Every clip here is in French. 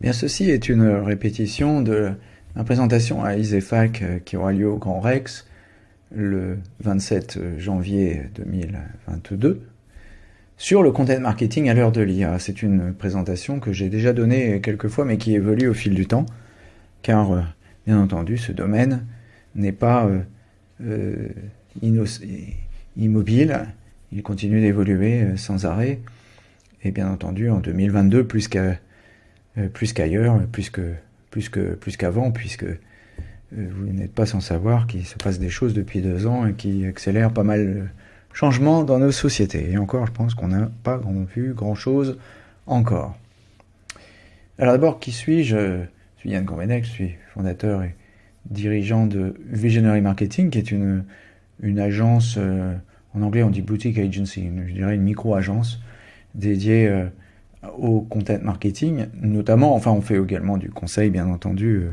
Bien, ceci est une répétition de la présentation à ISEFAC euh, qui aura lieu au Grand Rex le 27 janvier 2022 sur le content marketing à l'heure de l'IA. C'est une présentation que j'ai déjà donnée quelques fois mais qui évolue au fil du temps car euh, bien entendu ce domaine n'est pas euh, immobile, il continue d'évoluer sans arrêt et bien entendu en 2022 plus qu'à plus qu'ailleurs, plus que plus que plus qu'avant, puisque euh, vous n'êtes pas sans savoir qu'il se passe des choses depuis deux ans et qui accélèrent pas mal de changements dans nos sociétés. Et encore, je pense qu'on n'a pas grand vu grand chose encore. Alors d'abord, qui suis-je? Je suis Yann Gourvenec, je suis fondateur et dirigeant de Visionary Marketing, qui est une, une agence, euh, en anglais on dit boutique agency, je dirais une micro-agence dédiée au content marketing, notamment, enfin on fait également du conseil bien entendu euh,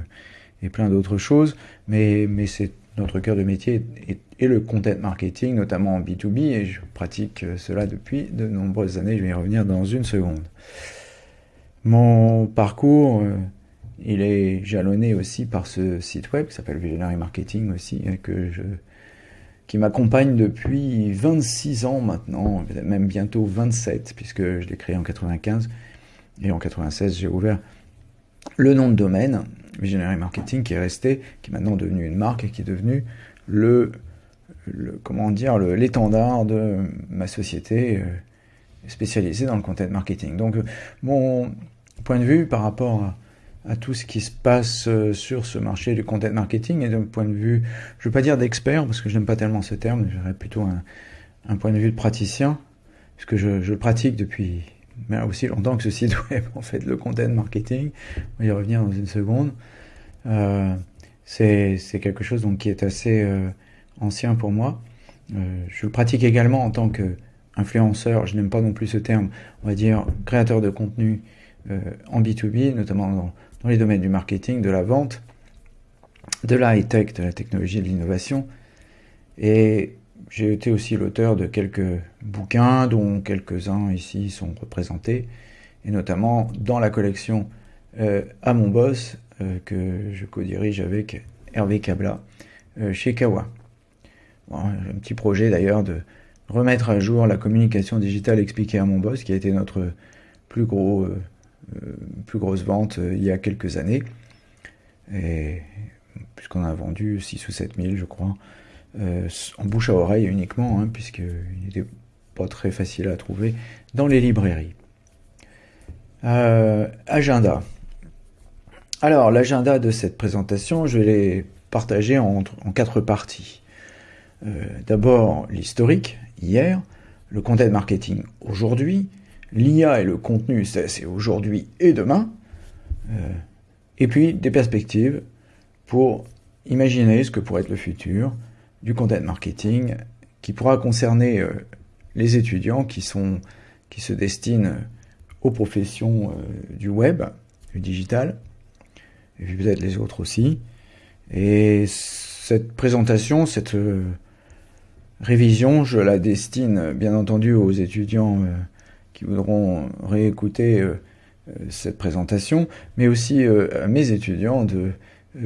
et plein d'autres choses, mais, mais c'est notre cœur de métier et, le content marketing, notamment en B2B, et je pratique euh, cela depuis de nombreuses années, je vais y revenir dans une seconde. Mon parcours, euh, il est jalonné aussi par ce site web qui s'appelle Visionary Marketing aussi, que je qui m'accompagne depuis 26 ans maintenant, même bientôt 27, puisque je l'ai créé en 95. Et en 96, j'ai ouvert le nom de domaine, Visionary Marketing, qui est resté, qui est maintenant devenu une marque et qui est devenu le, comment dire, l'étendard de ma société euh, spécialisée dans le content marketing. Donc, mon point de vue par rapport à à tout ce qui se passe euh, sur ce marché du content marketing et d'un point de vue, je ne veux pas dire d'expert parce que je n'aime pas tellement ce terme, j'aurais plutôt un, point de vue de praticien, puisque je, je pratique depuis aussi longtemps que ce site web, en fait, le content marketing. On va y revenir dans une seconde. Euh, c'est quelque chose donc, qui est assez euh, ancien pour moi. Je le pratique également en tant qu'influenceur, je n'aime pas non plus ce terme, on va dire créateur de contenu en B2B, notamment dans dans les domaines du marketing, de la vente, de la high-tech, de la technologie et de l'innovation. Et j'ai été aussi l'auteur de quelques bouquins, dont quelques-uns ici sont représentés, et notamment dans la collection euh, À mon boss, euh, que je co-dirige avec Hervé Cabla euh, chez Kawa. un petit projet d'ailleurs de remettre à jour la communication digitale expliquée à mon boss, qui a été notre plus gros plus grosse vente euh, il y a quelques années. Puisqu'on a vendu 6 ou 7 000, je crois, euh, en bouche à oreille uniquement, hein, puisqu'il n'était pas très facile à trouver dans les librairies. agenda. Alors, l'agenda de cette présentation, je vais les partager en, en quatre parties. D'abord, l'historique, hier, le content marketing aujourd'hui, l'IA et le contenu, c'est aujourd'hui et demain, euh, et puis des perspectives pour imaginer ce que pourrait être le futur du content marketing qui pourra concerner euh, les étudiants qui, sont, qui se destinent aux professions euh, du web, du digital, et puis peut-être les autres aussi. Et cette présentation, cette révision, je la destine bien entendu aux étudiants qui voudront réécouter euh, euh, cette présentation, mais aussi euh, à mes étudiants de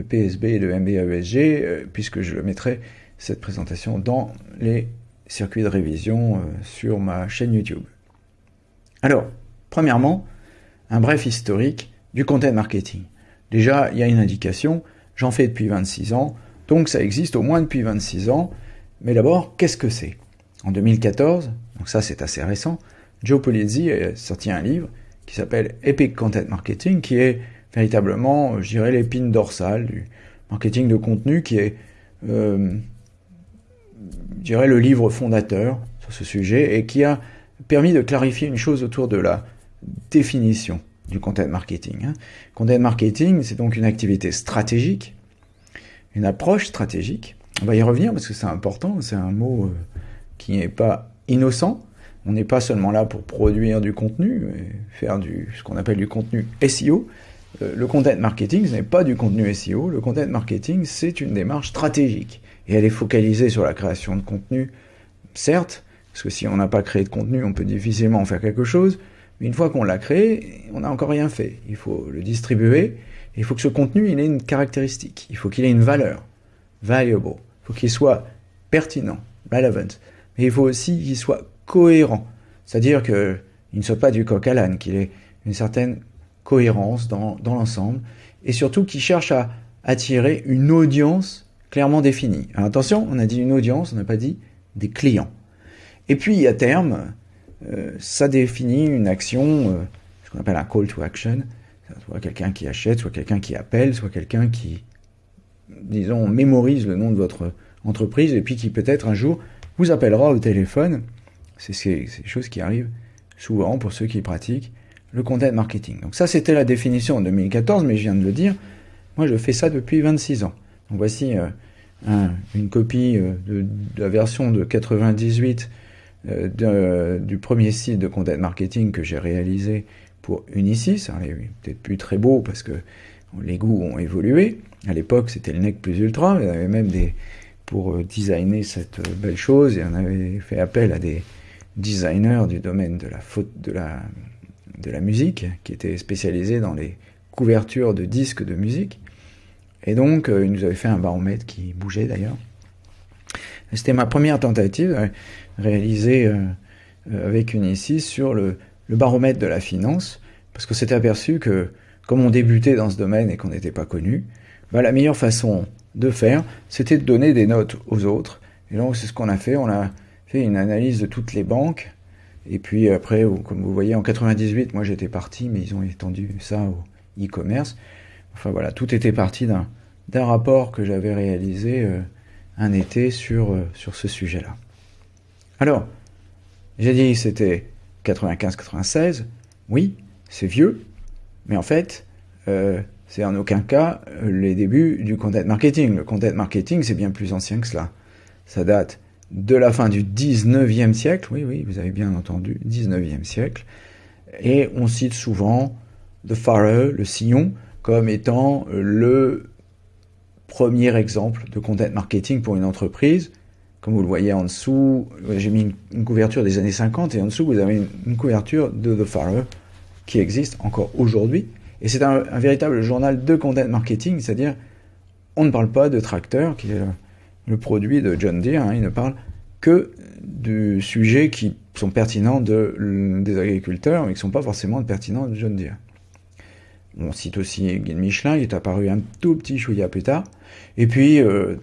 PSB et de MBAESG, puisque je mettrai cette présentation dans les circuits de révision sur ma chaîne YouTube. Alors, premièrement, un bref historique du content marketing. Déjà, il y a une indication, j'en fais depuis 26 ans, donc ça existe au moins depuis 26 ans, mais d'abord, qu'est-ce que c'est? En 2014, donc ça c'est assez récent, Joe Polizzi a sorti un livre qui s'appelle Epic Content Marketing, qui est véritablement, je dirais, l'épine dorsale du marketing de contenu, qui est, euh, je dirais, le livre fondateur sur ce sujet et qui a permis de clarifier une chose autour de la définition du content marketing. Hein. Content marketing, c'est donc une activité stratégique, une approche stratégique. On va y revenir parce que c'est important, c'est un mot euh, qui n'est pas innocent, on n'est pas seulement là pour produire du contenu, faire du, ce qu'on appelle du contenu SEO. Euh, le content marketing, ce n'est pas du contenu SEO. Le content marketing, c'est une démarche stratégique. Et elle est focalisée sur la création de contenu, certes, parce que si on n'a pas créé de contenu, on peut difficilement en faire quelque chose, Mais une fois qu'on l'a créé, on n'a encore rien fait. Il faut le distribuer. il faut que ce contenu, il ait une caractéristique. Il faut qu'il ait une valeur. Valuable. Il faut qu'il soit pertinent. Relevant. Mais il faut aussi qu'il soit cohérent. C'est-à-dire qu'il ne soit pas du coq à l'âne, qu'il ait une certaine cohérence dans, l'ensemble. Et surtout qu'il cherche à attirer une audience clairement définie. Alors attention, on a dit une audience, on n'a pas dit des clients. Et puis à terme, euh, ça définit une action, euh, ce qu'on appelle un call to action, soit quelqu'un qui achète, soit quelqu'un qui appelle, soit quelqu'un qui, disons, mémorise le nom de votre entreprise et puis qui peut-être un jour vous appellera au téléphone. C'est ces choses qui arrivent souvent pour ceux qui pratiquent le content marketing. Donc ça, c'était la définition en 2014, mais je viens de le dire, moi je fais ça depuis 26 ans. Donc voici euh, une copie de, la version de 98 euh, du premier site de content marketing que j'ai réalisé pour Unisys. Ça n'est peut-être plus très beau parce que les goûts ont évolué. À l'époque, c'était le NEC plus ultra. Il y avait même des pour euh, designer cette euh, belle chose et on avait fait appel à des designers du domaine de la faute de la musique qui étaient spécialisés dans les couvertures de disques de musique. Et donc, ils nous avaient fait un baromètre qui bougeait d'ailleurs. C'était ma première tentative euh, euh, avec Unisys sur le, baromètre de la finance, parce que s'était aperçu que, comme on débutait dans ce domaine et qu'on n'était pas connu, bah, la meilleure façon de faire, c'était de donner des notes aux autres. Et donc c'est ce qu'on a fait, on a fait une analyse de toutes les banques, et puis après, comme vous voyez, en 98, moi j'étais parti, mais ils ont étendu ça au e-commerce. Enfin voilà, tout était parti d'un rapport que j'avais réalisé euh, un été sur, sur ce sujet-là. Alors, j'ai dit c'était 95-96. Oui, c'est vieux, mais en fait, euh, c'est en aucun cas euh, les débuts du content marketing. Le content marketing, c'est bien plus ancien que cela. Ça date de la fin du 19e siècle, oui, oui, vous avez bien entendu, 19e siècle. Et on cite souvent The Farrer, le sillon, comme étant le premier exemple de content marketing pour une entreprise comme vous le voyez en dessous, j'ai mis une, couverture des années 50 et en dessous vous avez une, couverture de The Farmer qui existe encore aujourd'hui. Et c'est un, véritable journal de content marketing, c'est-à-dire on ne parle pas de tracteur, qui est le, produit de John Deere, hein, il ne parle que du sujet qui sont pertinents de, des agriculteurs, mais qui ne sont pas forcément pertinents de John Deere. On cite aussi Guy Michelin, il est apparu un tout petit chouïa plus tard. Et puis, euh,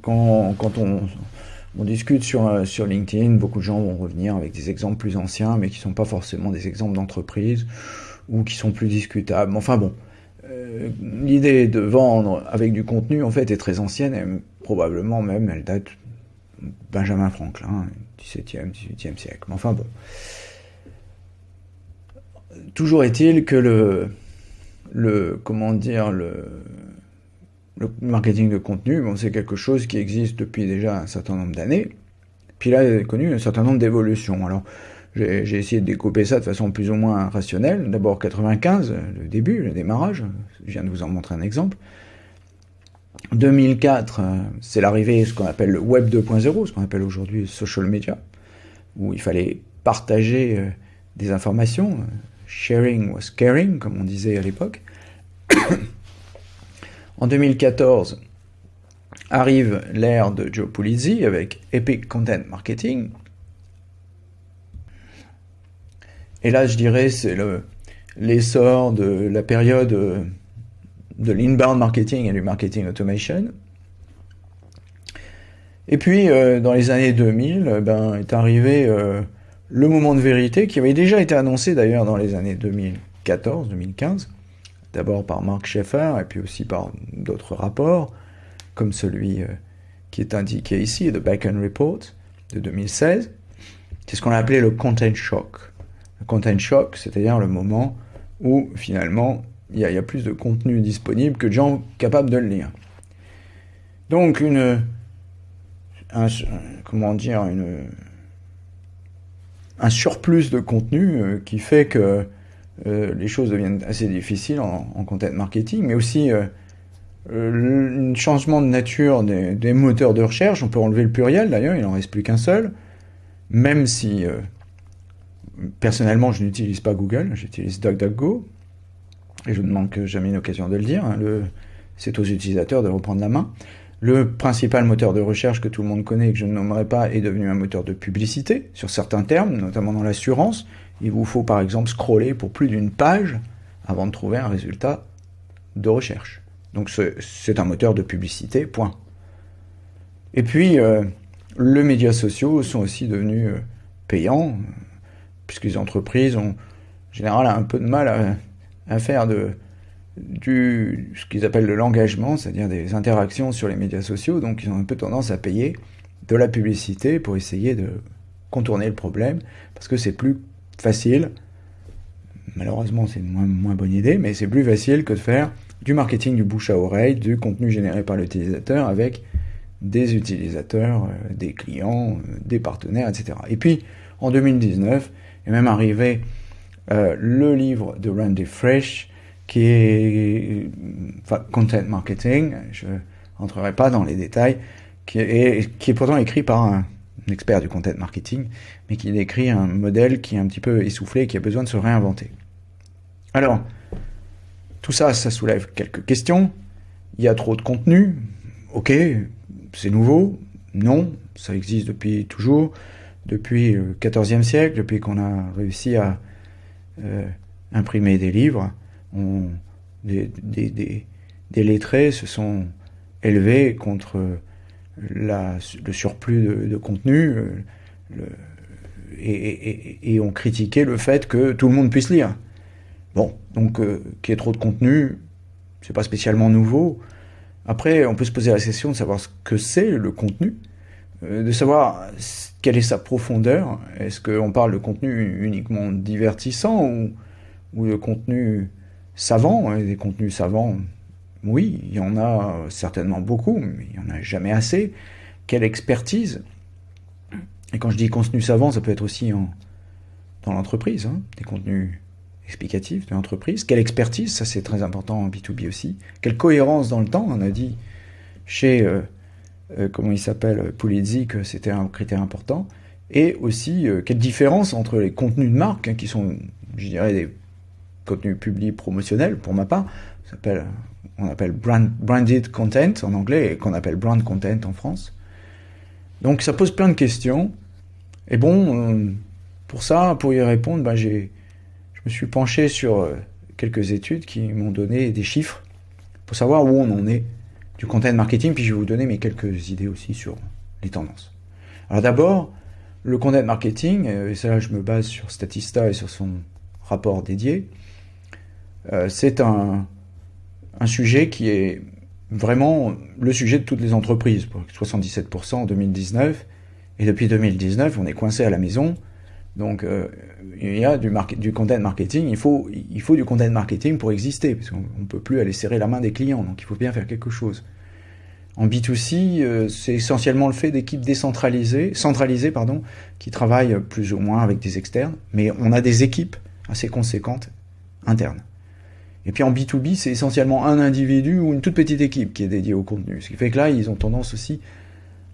quand, quand on, discute sur, euh, sur LinkedIn, beaucoup de gens vont revenir avec des exemples plus anciens, mais qui ne sont pas forcément des exemples d'entreprise ou qui sont plus discutables. Enfin bon, euh, l'idée de vendre avec du contenu, en fait, est très ancienne, et probablement même, elle date Benjamin Franklin, 17e, 18e siècle. Mais enfin bon. Toujours est-il que le, comment dire, le marketing de contenu, bon, c'est quelque chose qui existe depuis déjà un certain nombre d'années. Puis là, il a connu un certain nombre d'évolutions. Alors, j'ai essayé de découper ça de façon plus ou moins rationnelle. D'abord 95, le début, le démarrage. Je viens de vous en montrer un exemple. 2004, c'est l'arrivée de ce qu'on appelle le Web 2.0, ce qu'on appelle aujourd'hui social media, où il fallait partager euh, des informations. Sharing was caring, comme on disait à l'époque. En 2014, arrive l'ère de Joe Pulizzi avec Epic Content Marketing. Et là, je dirais, c'est l'essor de la période de l'inbound marketing et du marketing automation. Et puis, euh, dans les années 2000, ben, est arrivé euh, le moment de vérité qui avait déjà été annoncé d'ailleurs dans les années 2014-2015 d'abord par Mark Schaeffer et puis aussi par d'autres rapports, comme celui euh, qui est indiqué ici, The Bacon Report de 2016. C'est ce qu'on a appelé le content shock. Le content shock, c'est-à-dire le moment où finalement il y, a plus de contenu disponible que de gens capables de le lire. Donc une, un, comment un surplus de contenu euh, qui fait que euh, les choses deviennent assez difficiles en, content marketing, mais aussi euh, euh, un changement de nature des, moteurs de recherche. On peut enlever le pluriel d'ailleurs, il n'en reste plus qu'un seul, même si personnellement, je n'utilise pas Google, j'utilise DuckDuckGo, et je ne manque jamais une occasion de le dire. Hein, c'est aux utilisateurs de reprendre la main. Le principal moteur de recherche que tout le monde connaît et que je ne nommerai pas est devenu un moteur de publicité sur certains termes, notamment dans l'assurance. Il vous faut par exemple scroller pour plus d'une page avant de trouver un résultat de recherche. Donc c'est un moteur de publicité, point. Et puis, euh, les médias sociaux sont aussi devenus euh, payants, puisque les entreprises ont en général un peu de mal à faire de, ce qu'ils appellent de l'engagement, c'est-à-dire des interactions sur les médias sociaux, donc ils ont un peu tendance à payer de la publicité pour essayer de contourner le problème, parce que c'est plus facile, malheureusement c'est une moins, moins bonne idée, mais c'est plus facile que de faire du marketing du bouche à oreille, du contenu généré par l'utilisateur avec des utilisateurs, euh, des clients, euh, des partenaires, etc. Et puis, en 2019, est même arrivé euh, le livre de Randy Fresh, qui est enfin, content marketing, je rentrerai pas dans les détails, qui est, qui est pourtant écrit par un, expert du content marketing, mais qui décrit un modèle qui est un petit peu essoufflé et qui a besoin de se réinventer. Alors, tout ça, ça soulève quelques questions. Il y a trop de contenu. Ok, c'est nouveau. Non, ça existe depuis toujours, depuis le XIVe siècle, depuis qu'on a réussi à euh, imprimer des livres des, lettrés se sont élevés contre le surplus de, contenu euh, et, ont critiqué le fait que tout le monde puisse lire. Bon, donc euh, qu'il y ait trop de contenu, c'est pas spécialement nouveau. Après, on peut se poser la question de savoir ce que c'est le contenu, de savoir quelle est sa profondeur. Est-ce qu'on parle de contenu uniquement divertissant ou, de contenu savants, hein, des contenus savants, oui, il y en a certainement beaucoup, mais il n'y en a jamais assez. Quelle expertise? Et quand je dis contenu savant, ça peut être aussi en, dans l'entreprise, hein, des contenus explicatifs de l'entreprise. Quelle expertise, ça c'est très important en B2B aussi. Quelle cohérence dans le temps, on a dit chez, euh, euh, comment il s'appelle, Pulizzi, que c'était un critère important. Et aussi, euh, quelle différence entre les contenus de marque, hein, qui sont, je dirais, des contenu public promotionnel, pour ma part, s'appelle, on appelle brand, branded content en anglais et qu'on appelle brand content en France. Donc ça pose plein de questions. Et bon, euh, pour ça, pour y répondre, ben j'ai, je me suis penché sur euh, quelques études qui m'ont donné des chiffres pour savoir où on en est du content marketing, puis je vais vous donner mes quelques idées aussi sur les tendances. Alors d'abord, le content marketing, euh, et ça je me base sur Statista et sur son rapport dédié, euh, c'est un, sujet qui est vraiment le sujet de toutes les entreprises, 77% en 2019, et depuis 2019, on est coincé à la maison, donc euh, il y a du, content marketing, il faut, il faut du content marketing pour exister, parce qu'on ne peut plus aller serrer la main des clients, donc il faut bien faire quelque chose. En B2C, euh, c'est essentiellement le fait d'équipes décentralisées, centralisées, pardon, qui travaillent plus ou moins avec des externes, mais on a des équipes assez conséquentes internes. Et puis en B2B, c'est essentiellement un individu ou une toute petite équipe qui est dédiée au contenu. Ce qui fait que là, ils ont tendance aussi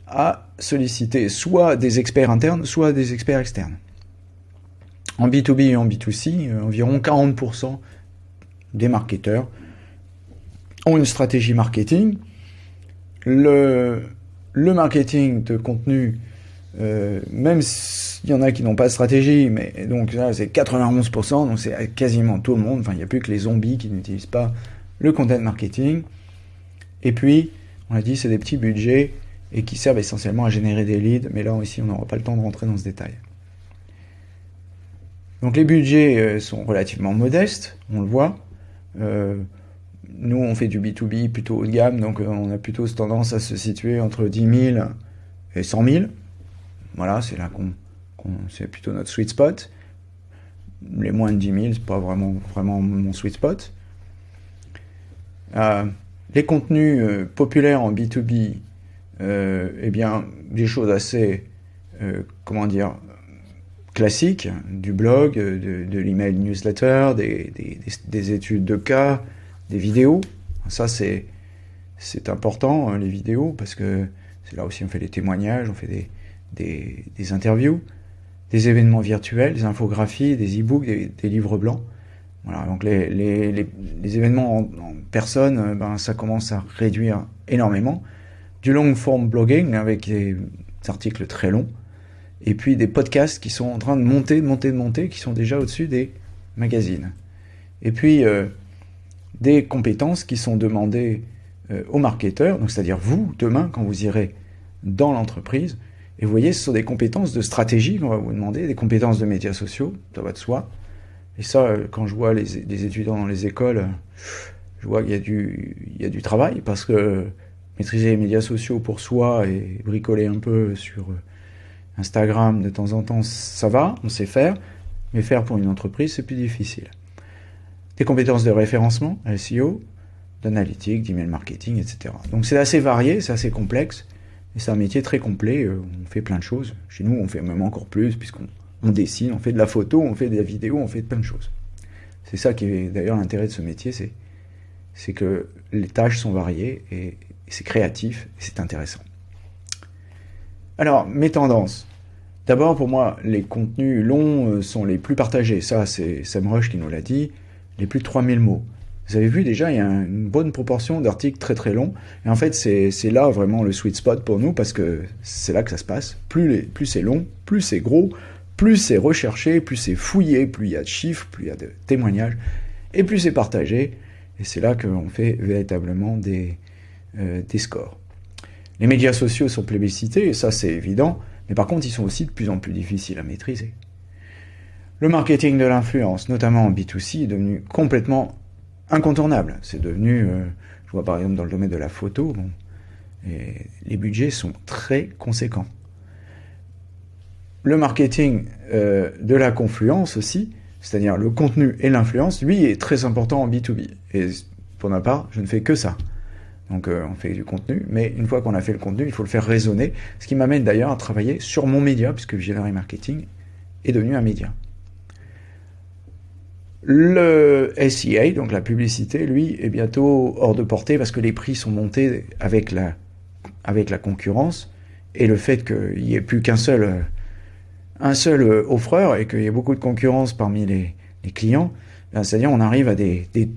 à solliciter soit des experts internes, soit des experts externes. En B2B et en B2C, euh, environ 40% des marketeurs ont une stratégie marketing. Le, marketing de contenu euh, même s'il y en a qui n'ont pas de stratégie, mais donc là c'est 91%, donc c'est quasiment tout le monde, enfin il n'y a plus que les zombies qui n'utilisent pas le content marketing. Et puis, on a dit c'est des petits budgets et qui servent essentiellement à générer des leads, mais là ici on n'aura pas le temps de rentrer dans ce détail. Donc les budgets euh, sont relativement modestes, on le voit. Euh, nous on fait du B2B plutôt haut de gamme, donc on a plutôt tendance à se situer entre 10 000 et 100 000. Voilà, c'est là qu'on, c'est plutôt notre sweet spot. Les moins de 10 000, c'est pas vraiment, mon sweet spot. Euh, les contenus euh, populaires en B2B, euh, eh bien, des choses assez, comment dire, classiques, du blog, de, l'email newsletter, des, des, études de cas, des vidéos. Ça, c'est, c'est important, hein, les vidéos, parce que c'est là aussi on fait des témoignages, on fait des, des, interviews. des événements virtuels, des infographies, des e-books, des, livres blancs. Voilà, donc les, les, les, événements en, personne, euh, ben, ça commence à réduire énormément. Du long form blogging avec des articles très longs. Et puis des podcasts qui sont en train de monter, de monter, de monter, qui sont déjà au-dessus des magazines. Et puis euh, des compétences qui sont demandées euh, aux marketeurs, c'est-à-dire vous, demain, quand vous irez dans l'entreprise, et vous voyez, ce sont des compétences de stratégie qu'on va vous demander, des compétences de médias sociaux, ça va de soi. Et ça, euh, quand je vois les, étudiants dans les écoles, je vois qu'il y, a du, travail, parce que maîtriser les médias sociaux pour soi et bricoler un peu sur Instagram de temps en temps, ça va, on sait faire, mais faire pour une entreprise, c'est plus difficile. Des compétences de référencement, SEO, d'analytique, d'email marketing, etc. Donc c'est assez varié, c'est assez complexe, et c'est un métier très complet, euh, on fait plein de choses. Chez nous, on fait même encore plus, puisqu'on on dessine, on fait de la photo, on fait de la vidéo, on fait plein de choses. C'est ça qui est d'ailleurs l'intérêt de ce métier, c'est, c'est que les tâches sont variées, et, c'est créatif, et c'est intéressant. Alors, mes tendances. D'abord, pour moi, les contenus longs euh, sont les plus partagés. Ça, c'est Sam Rush qui nous l'a dit. Les plus de 3000 mots. Vous avez vu déjà, il y a une bonne proportion d'articles très très longs. Et en fait, c'est là vraiment le sweet spot pour nous parce que c'est là que ça se passe. Plus, c'est long, plus c'est gros, plus c'est recherché, plus c'est fouillé, plus il y a de chiffres, plus il y a de témoignages, et plus c'est partagé. Et c'est là qu'on fait véritablement des, euh, des scores. Les médias sociaux sont plébiscités, et ça c'est évident, mais par contre ils sont aussi de plus en plus difficiles à maîtriser. Le marketing de l'influence, notamment en B2C, est devenu complètement incontournable. C'est devenu, euh, je vois par exemple dans le domaine de la photo, bon, les budgets sont très conséquents. Le marketing euh, de la confluence aussi, c'est-à-dire le contenu et l'influence, lui est très important en B2B. Et pour ma part, je ne fais que ça. Donc euh, on fait du contenu, mais une fois qu'on a fait le contenu, il faut le faire résonner, ce qui m'amène d'ailleurs à travailler sur mon média, puisque Visionary Marketing est devenu un média. Le SEA, donc la publicité, lui, est bientôt hors de portée parce que les prix sont montés avec la, avec la concurrence et le fait qu'il n'y ait plus qu'un seul, un seul offreur et qu'il y ait beaucoup de concurrence parmi les, clients, c'est-à-dire on arrive à des, des,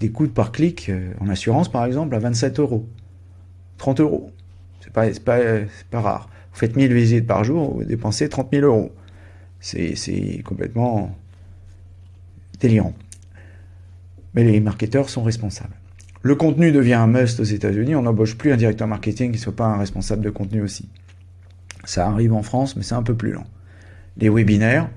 des, coûts par clic euh, en assurance par exemple à 27 euros, 30 euros. C'est pas, pas, pas rare. Vous faites 1000 visites par jour, vous dépensez 30 000 euros. C'est complètement délirant. Mais les marketeurs sont responsables. Le contenu devient un must aux États-Unis. On n'embauche plus un directeur marketing qui ne soit pas un responsable de contenu aussi. Ça arrive en France, mais c'est un peu plus lent. Les webinaires,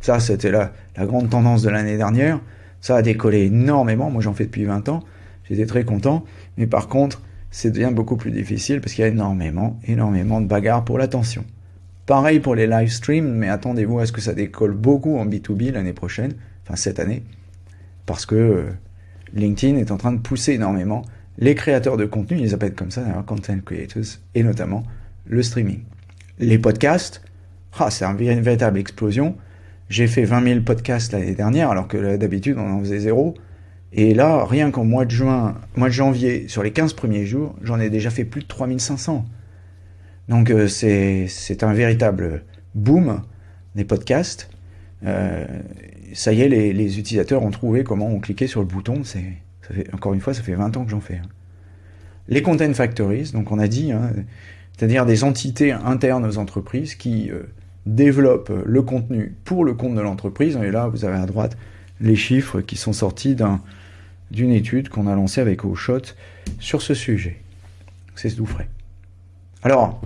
ça c'était la, grande tendance de l'année dernière. Ça a décollé énormément. Moi j'en fais depuis 20 ans. J'étais très content. Mais par contre, c'est devient beaucoup plus difficile parce qu'il y a énormément, énormément de bagarres pour l'attention. Pareil pour les live streams, mais attendez-vous à ce que ça décolle beaucoup en B2B l'année prochaine cette année, parce que euh, LinkedIn est en train de pousser énormément les créateurs de contenu, ils les appellent comme ça d'ailleurs, content creators, et notamment le streaming. Les podcasts, ah, c'est une véritable explosion. J'ai fait 20 000 podcasts l'année dernière, alors que d'habitude on en faisait zéro. Et là, rien qu'en mois de juin, mois de janvier, sur les 15 premiers jours, j'en ai déjà fait plus de 3500. Donc euh, c'est un véritable boom des podcasts. Euh, ça y est, les, utilisateurs ont trouvé comment on cliquait sur le bouton. C'est, encore une fois, ça fait 20 ans que j'en fais. Hein. Les content factories, donc on a dit, hein, c'est-à-dire des entités internes aux entreprises qui euh, développent le contenu pour le compte de l'entreprise. Et là, vous avez à droite les chiffres qui sont sortis d'une étude qu'on a lancée avec Oshot sur ce sujet. C'est tout frais. Alors,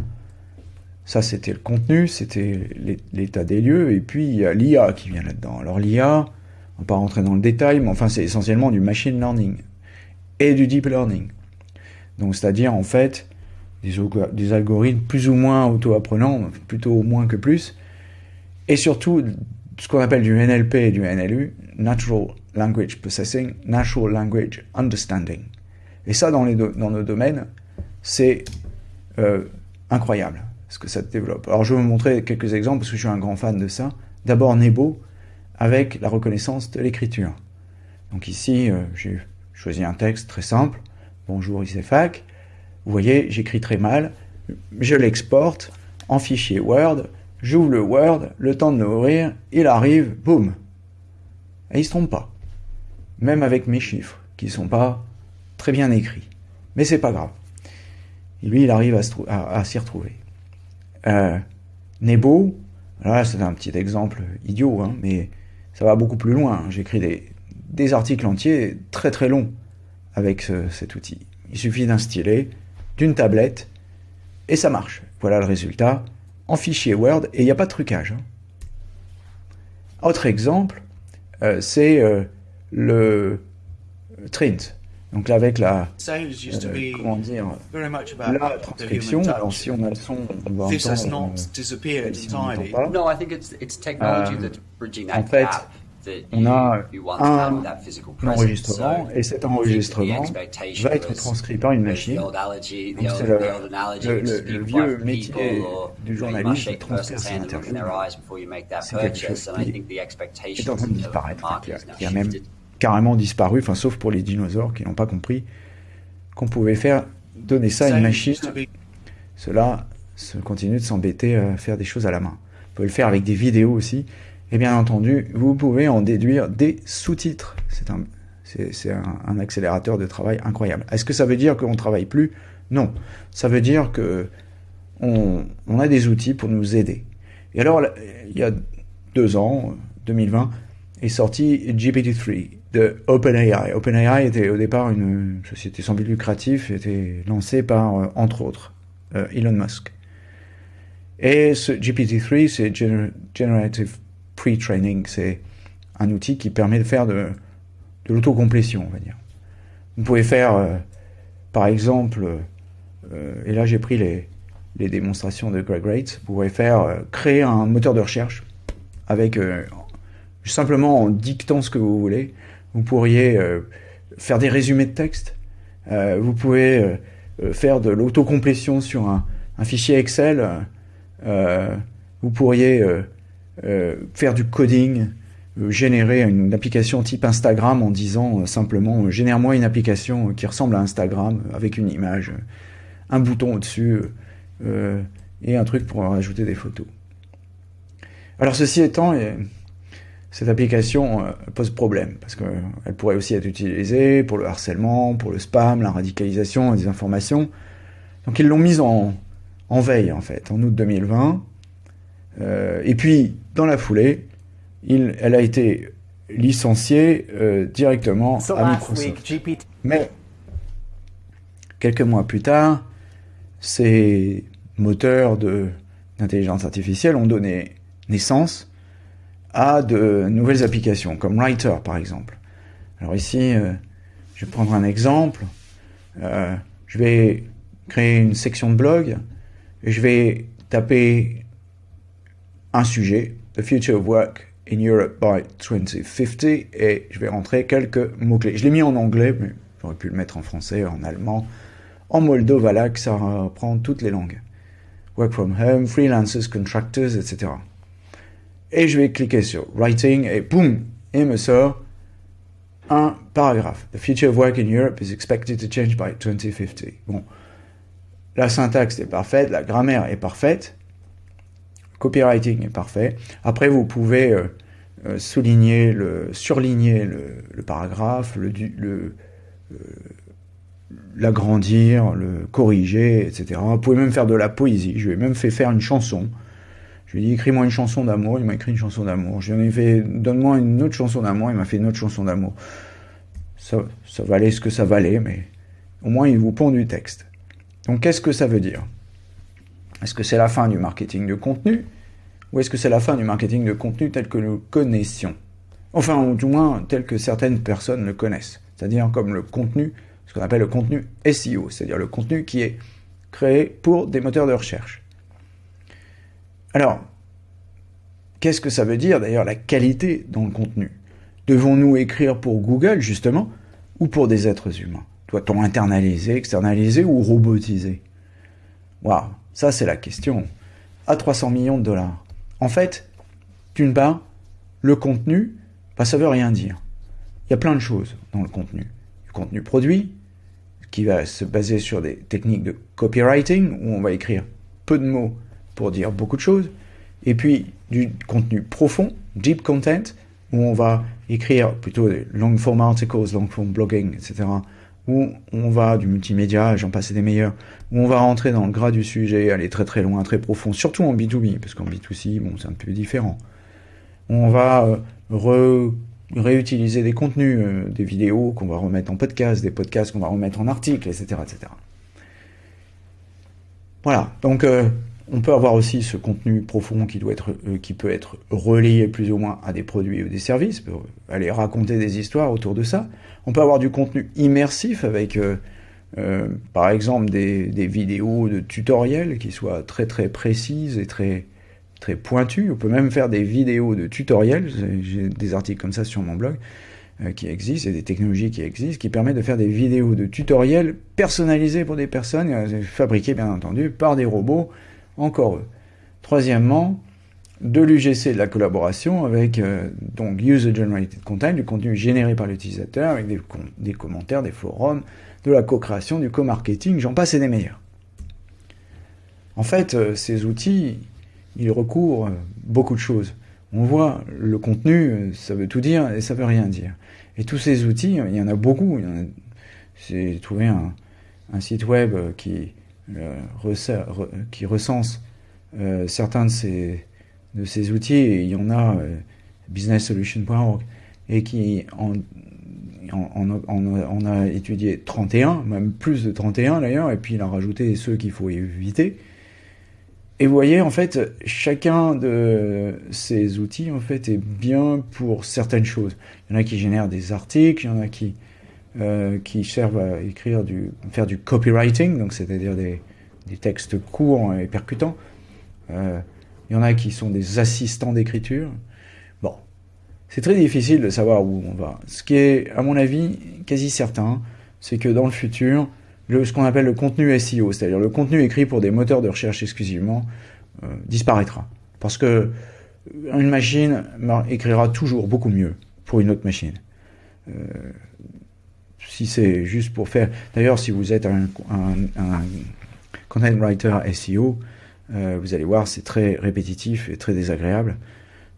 ça, c'était le contenu, c'était l'état des lieux, et puis il y a l'IA qui vient là-dedans. Alors l'IA, on va pas rentrer dans le détail, mais enfin c'est essentiellement du machine learning et du deep learning. Donc c'est-à-dire en fait des, algorithmes plus ou moins auto-apprenants, plutôt moins que plus, et surtout ce qu'on appelle du NLP et du NLU, Natural Language Processing, Natural Language Understanding. Et ça, dans, les dans nos domaines, c'est euh, incroyable ce que ça développe. Alors je vais vous montrer quelques exemples parce que je suis un grand fan de ça. D'abord Nebo avec la reconnaissance de l'écriture. Donc ici, euh, j'ai choisi un texte très simple. Bonjour ICFAC. Vous voyez, j'écris très mal. Je l'exporte en fichier Word. j'ouvre le Word, le temps de l'ouvrir, il arrive, boum. Et il se trompe pas. Même avec mes chiffres, qui sont pas très bien écrits. Mais c'est pas grave. Et lui, il arrive à, s'y retrouver. Euh, Nebo, là c'est un petit exemple idiot, hein, mais ça va beaucoup plus loin. J'écris des, des articles entiers très très longs avec cet outil. Il suffit d'un stylet, d'une tablette, et ça marche. Voilà le résultat en fichier Word, et il n'y a pas de trucage. Hein. Autre exemple, euh, c'est euh, le Trint. Donc là, avec la, euh, comment dire, la transcription, alors si on a le son, on va entendre, euh, si on n'entend pas. No, I think it's, it's technology that's bridging that en fait, gap on a un enregistrement et cet enregistrement va être transcrit par une machine. Donc c'est le, le, le, vieux métier du journaliste de transcrire ses interviews. C'est quelque chose qui est en train de disparaître, qui a, même carrément disparu, enfin sauf pour les dinosaures qui n'ont pas compris qu'on pouvait faire donner ça à une machine. Cela se continue de s'embêter à faire des choses à la main. Vous pouvez le faire avec des vidéos aussi. Et bien entendu, vous pouvez en déduire des sous-titres. C'est un, accélérateur de travail incroyable. Est-ce que ça veut dire qu'on ne travaille plus? Non. Ça veut dire que on, a des outils pour nous aider. Et alors, il y a deux ans, 2020, est sorti GPT-3 de OpenAI. OpenAI était au départ une société sans but lucratif, était lancée par, euh, entre autres, euh, Elon Musk. Et ce GPT-3, c'est Generative Pre-Training. C'est un outil qui permet de faire de, l'autocomplétion, on va dire. Vous pouvez faire, euh, par exemple, euh, et là j'ai pris les, démonstrations de Greg Rates, vous pouvez faire euh, créer un moteur de recherche avec simplement en dictant ce que vous voulez. Vous pourriez faire des résumés de texte. vous pouvez faire de l'autocomplétion sur un, un, fichier Excel. vous pourriez faire du coding, euh, générer une application type Instagram en disant euh, simplement génère-moi une application qui ressemble à Instagram avec une image, un bouton au-dessus et un truc pour ajouter des photos. Alors ceci étant, cette application pose problème parce qu'elle pourrait aussi être utilisée pour le harcèlement, pour le spam, la radicalisation, la désinformation. Donc ils l'ont mise en, en veille en fait en août 2020. Euh, et puis, dans la foulée, il, elle a été licenciée euh, directement à Microsoft. Mais quelques mois plus tard, ces moteurs d'intelligence artificielle ont donné naissance à de nouvelles applications, comme Writer par exemple. Alors ici, euh, je vais prendre un exemple. Euh, je vais créer une section de blog et je vais taper un sujet, The Future of Work in Europe by 2050, et je vais rentrer quelques mots-clés. Je l'ai mis en anglais, mais j'aurais pu le mettre en français, en allemand, en moldovalaque, ça reprend toutes les langues. Work from home, freelancers, contractors, etc. Et je vais cliquer sur Writing, et boum, il me sort un paragraphe. The future of work in Europe is expected to change by 2050. Bon, la syntaxe est parfaite, la grammaire est parfaite, copywriting est parfait. Après, vous pouvez euh, euh, souligner, le, surligner le, paragraphe, euh, l'agrandir, le corriger, etc. Vous pouvez même faire de la poésie. Je lui ai même fait faire une chanson. Je lui ai dit écris-moi une chanson d'amour. Il m'a écrit une chanson d'amour. Je lui ai fait donne-moi une autre chanson d'amour. Il m'a fait une autre chanson d'amour. Ça, ça valait ce que ça valait, mais au moins il vous pond du texte. Donc qu'est-ce que ça veut dire? Est-ce que c'est la fin du marketing de contenu ou est-ce que c'est la fin du marketing de contenu tel que nous connaissions? Enfin, ou du moins tel que certaines personnes le connaissent. C'est-à-dire comme le contenu, ce qu'on appelle le contenu SEO, c'est-à-dire le contenu qui est créé pour des moteurs de recherche. Alors, qu'est-ce que ça veut dire d'ailleurs la qualité dans le contenu? Devons-nous écrire pour Google justement ou pour des êtres humains? Doit-on internaliser, externaliser ou robotiser? Waouh, ça c'est la question. À 300 millions de dollars. En fait, d'une part, le contenu, bah, ça veut rien dire. Il y a plein de choses dans le contenu. Le contenu produit, qui va se baser sur des techniques de copywriting, où on va écrire peu de mots pour dire beaucoup de choses. Et puis du contenu profond, deep content, où on va écrire plutôt des long form articles, long form blogging, etc. Où on va du multimédia, j'en passe des meilleurs, où on va rentrer dans le gras du sujet, aller très très loin, très profond, surtout en B2B, parce qu'en B2C, bon, c'est un peu différent. On va euh, réutiliser des contenus, euh, des vidéos qu'on va remettre en podcast, des podcasts qu'on va remettre en articles, etc., etc. Voilà, donc euh, on peut avoir aussi ce contenu profond qui, doit être, euh, qui peut être relié plus ou moins à des produits ou des services, pour aller raconter des histoires autour de ça. On peut avoir du contenu immersif avec, euh, euh, par exemple, des, vidéos de tutoriels qui soient très très précises et très, très pointues. On peut même faire des vidéos de tutoriels, j'ai des articles comme ça sur mon blog qui existent, et des technologies qui existent, qui permettent de faire des vidéos de tutoriels personnalisées pour des personnes, fabriquées bien entendu par des robots, encore eux. Troisièmement, de l'UGC de la collaboration avec euh, donc User Generated Content, du contenu généré par l'utilisateur, avec des, commentaires, des forums, de la co-création, du co-marketing, j'en passe et des meilleurs. En fait, euh, ces outils, ils recouvrent beaucoup de choses. On voit le contenu, ça veut tout dire et ça veut rien dire. Et tous ces outils, il y en a beaucoup. J'ai trouvé un, site web qui, euh, qui recense euh, certains de ces, outils, il y en a euh, businesssolution.org, et qui en, en, a étudié 31, même plus de 31 d'ailleurs, et puis il a rajouté ceux qu'il faut éviter. Et vous voyez, en fait, chacun de ces outils, en fait, est bien pour certaines choses. Il y en a qui génèrent des articles, il y en a qui euh, qui servent à écrire du, faire du copywriting, donc c'est-à-dire des, textes courts et percutants. Euh, il y en a qui sont des assistants d'écriture. Bon, c'est très difficile de savoir où on va. Ce qui est, à mon avis, quasi certain, c'est que dans le futur, ce qu'on appelle le contenu SEO, c'est-à-dire le contenu écrit pour des moteurs de recherche exclusivement, euh, disparaîtra. Parce que une machine écrira toujours beaucoup mieux pour une autre machine. Euh, si c'est juste pour faire... D'ailleurs, si vous êtes un, content writer SEO, euh, vous allez voir, c'est très répétitif et très désagréable.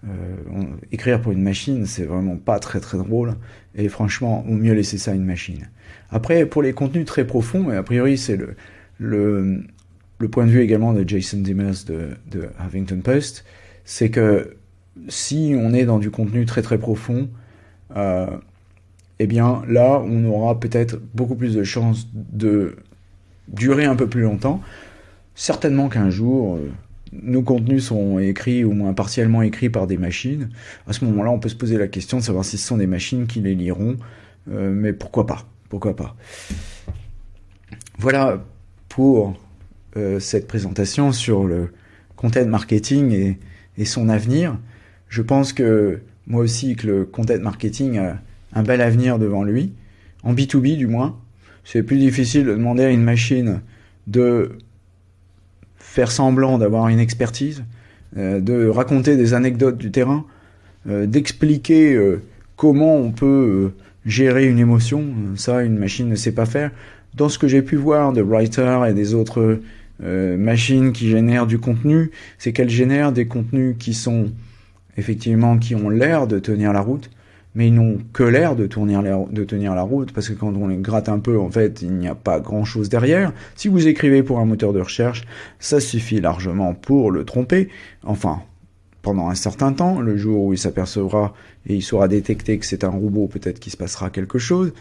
Euh, écrire pour une machine, c'est vraiment pas très très drôle. Et franchement, on mieux laisser ça à une machine. Après, pour les contenus très profonds, et a priori c'est le, le, point de vue également de Jason Dimmers de, de Huffington Post, c'est que si on est dans du contenu très très profond, euh, eh bien là, on aura peut-être beaucoup plus de chances de durer un peu plus longtemps. Certainement qu'un jour, euh, nos contenus sont écrits ou moins partiellement écrits par des machines. À ce moment-là, on peut se poser la question de savoir si ce sont des machines qui les liront, euh, mais pourquoi pas Pourquoi pas Voilà pour euh, cette présentation sur le content marketing et, et son avenir. Je pense que moi aussi que le content marketing un bel avenir devant lui, en B2B du moins. C'est plus difficile de demander à une machine de faire semblant d'avoir une expertise, euh, de raconter des anecdotes du terrain, euh, d'expliquer euh, comment on peut gérer une émotion. Ça, une machine ne sait pas faire. Dans ce que j'ai pu voir de Writer et des autres machines qui génèrent du contenu, c'est qu'elles génèrent des contenus qui sont effectivement qui ont l'air de tenir la route, mais ils n'ont que l'air de, tenir la route, parce que quand on les gratte un peu, en fait, il n'y a pas grand-chose derrière. Si vous écrivez pour un moteur de recherche, ça suffit largement pour le tromper. Enfin, pendant un certain temps, le jour où il s'apercevra et il saura détecter que c'est un robot, peut-être qu'il se passera quelque chose.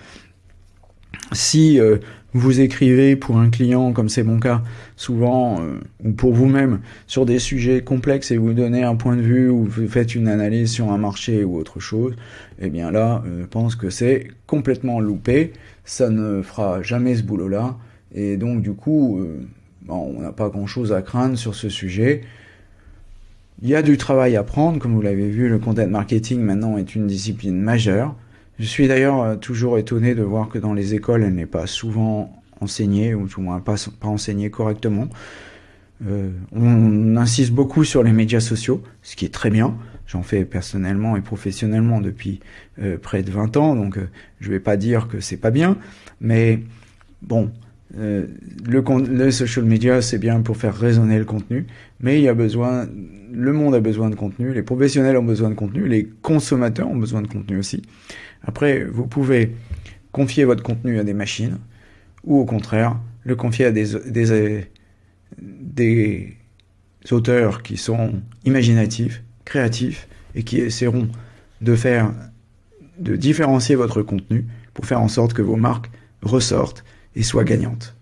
Si euh, vous écrivez pour un client, comme c'est mon cas, souvent, euh, ou pour vous-même, sur des sujets complexes et vous donnez un point de vue ou vous faites une analyse sur un marché ou autre chose, eh bien là, euh, je pense que c'est complètement loupé, ça ne fera jamais ce boulot-là, et donc du coup, on n'a pas grand-chose à craindre sur ce sujet. Il y a du travail à prendre, comme vous l'avez vu, le content marketing maintenant est une discipline majeure. Je suis d'ailleurs euh, toujours étonné de voir que dans les écoles, elle n'est pas souvent enseignée, ou tout moins pas, pas enseignée correctement. Euh, on insiste beaucoup sur les médias sociaux, ce qui est très bien. J'en fais personnellement et professionnellement depuis euh, près de 20 ans, donc euh, je vais pas dire que c'est pas bien, mais bon, le, le social media, c'est bien pour faire résonner le contenu, mais il y a besoin, le monde a besoin de contenu, les professionnels ont besoin de contenu, les consommateurs ont besoin de contenu aussi. Après, vous pouvez confier votre contenu à des machines, ou au contraire, le confier à des, auteurs qui sont imaginatifs, créatifs, et qui essaieront de faire, de différencier votre contenu pour faire en sorte que vos marques ressortent et soient gagnantes.